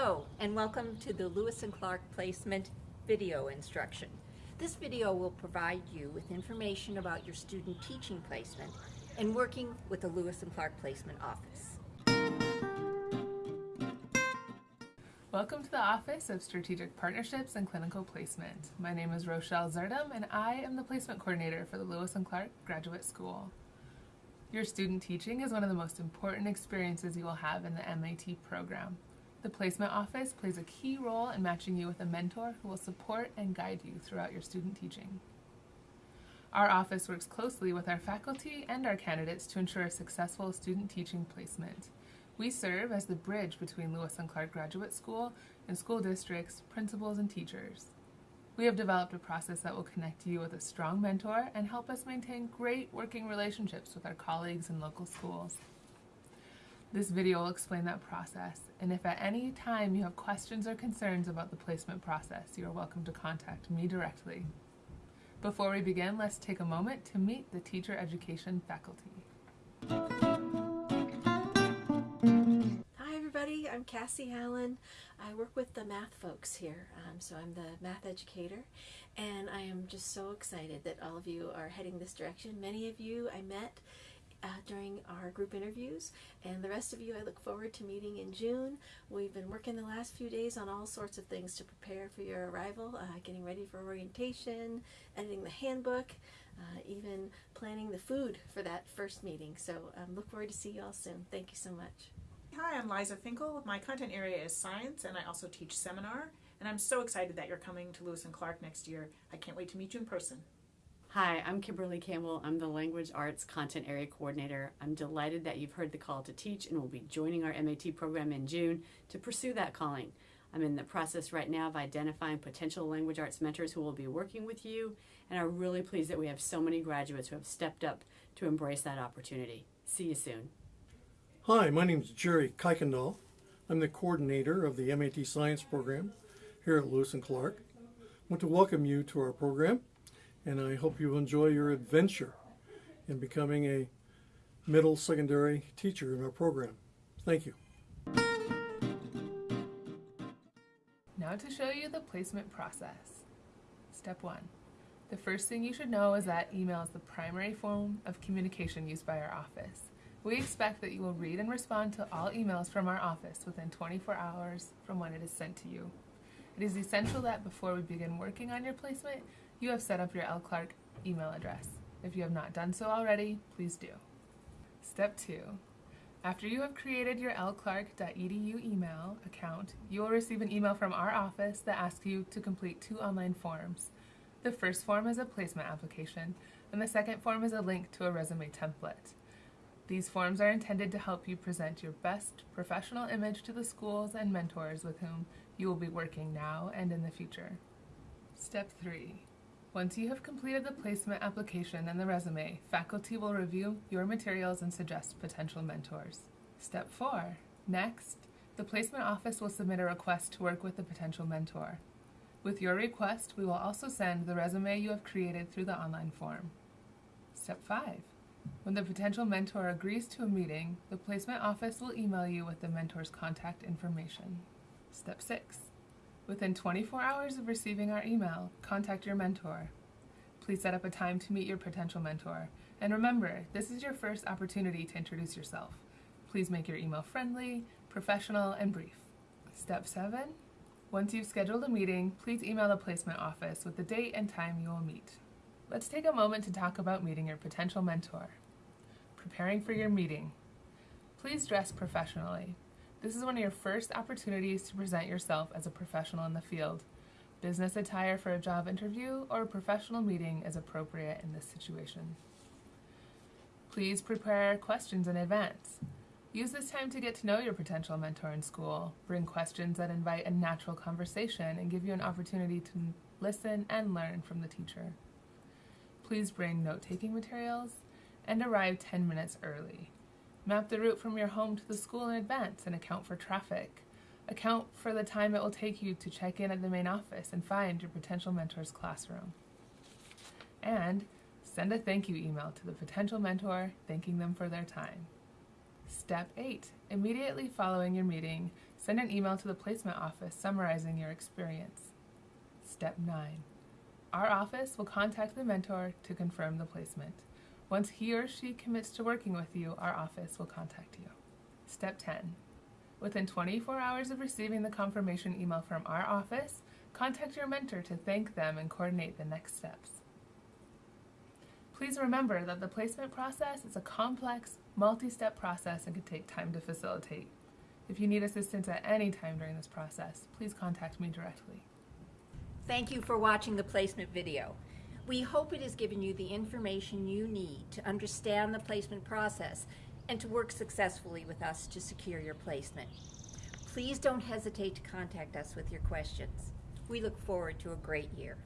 Hello and welcome to the Lewis and Clark Placement video instruction. This video will provide you with information about your student teaching placement and working with the Lewis and Clark Placement Office. Welcome to the Office of Strategic Partnerships and Clinical Placement. My name is Rochelle Zerdum and I am the Placement Coordinator for the Lewis and Clark Graduate School. Your student teaching is one of the most important experiences you will have in the MAT program. The Placement Office plays a key role in matching you with a mentor who will support and guide you throughout your student teaching. Our office works closely with our faculty and our candidates to ensure a successful student teaching placement. We serve as the bridge between Lewis and Clark Graduate School and school districts, principals, and teachers. We have developed a process that will connect you with a strong mentor and help us maintain great working relationships with our colleagues in local schools. This video will explain that process, and if at any time you have questions or concerns about the placement process, you are welcome to contact me directly. Before we begin, let's take a moment to meet the teacher education faculty. Hi everybody. I'm Cassie Allen. I work with the math folks here. Um, so I'm the math educator, and I am just so excited that all of you are heading this direction. Many of you I met uh, during our group interviews, and the rest of you I look forward to meeting in June. We've been working the last few days on all sorts of things to prepare for your arrival, uh, getting ready for orientation, editing the handbook, uh, even planning the food for that first meeting. So um, look forward to see you all soon. Thank you so much. Hi, I'm Liza Finkel. My content area is science and I also teach seminar. And I'm so excited that you're coming to Lewis and Clark next year. I can't wait to meet you in person. Hi, I'm Kimberly Campbell. I'm the Language Arts Content Area Coordinator. I'm delighted that you've heard the call to teach and will be joining our MAT program in June to pursue that calling. I'm in the process right now of identifying potential language arts mentors who will be working with you, and I'm really pleased that we have so many graduates who have stepped up to embrace that opportunity. See you soon. Hi, my name is Jerry Kuykendall. I'm the coordinator of the MAT Science program here at Lewis and Clark. I want to welcome you to our program and I hope you enjoy your adventure in becoming a middle secondary teacher in our program. Thank you. Now to show you the placement process. Step 1. The first thing you should know is that email is the primary form of communication used by our office. We expect that you will read and respond to all emails from our office within 24 hours from when it is sent to you. It is essential that before we begin working on your placement, you have set up your L. Clark email address. If you have not done so already, please do. Step 2. After you have created your lclark.edu email account, you will receive an email from our office that asks you to complete two online forms. The first form is a placement application, and the second form is a link to a resume template. These forms are intended to help you present your best professional image to the schools and mentors with whom you will be working now and in the future. Step 3. Once you have completed the placement application and the resume, faculty will review your materials and suggest potential mentors. Step 4. Next, the placement office will submit a request to work with the potential mentor. With your request, we will also send the resume you have created through the online form. Step 5. When the potential mentor agrees to a meeting, the placement office will email you with the mentor's contact information. Step 6. Within 24 hours of receiving our email, contact your mentor. Please set up a time to meet your potential mentor. And remember, this is your first opportunity to introduce yourself. Please make your email friendly, professional, and brief. Step 7. Once you've scheduled a meeting, please email the placement office with the date and time you will meet. Let's take a moment to talk about meeting your potential mentor. Preparing for your meeting. Please dress professionally. This is one of your first opportunities to present yourself as a professional in the field. Business attire for a job interview or a professional meeting is appropriate in this situation. Please prepare questions in advance. Use this time to get to know your potential mentor in school. Bring questions that invite a natural conversation and give you an opportunity to listen and learn from the teacher. Please bring note-taking materials and arrive 10 minutes early. Map the route from your home to the school in advance and account for traffic. Account for the time it will take you to check in at the main office and find your potential mentor's classroom. And send a thank you email to the potential mentor thanking them for their time. Step 8. Immediately following your meeting, send an email to the placement office summarizing your experience. Step 9. Our office will contact the mentor to confirm the placement. Once he or she commits to working with you, our office will contact you. Step 10. Within 24 hours of receiving the confirmation email from our office, contact your mentor to thank them and coordinate the next steps. Please remember that the placement process is a complex, multi step process and can take time to facilitate. If you need assistance at any time during this process, please contact me directly. Thank you for watching the placement video. We hope it has given you the information you need to understand the placement process and to work successfully with us to secure your placement. Please don't hesitate to contact us with your questions. We look forward to a great year.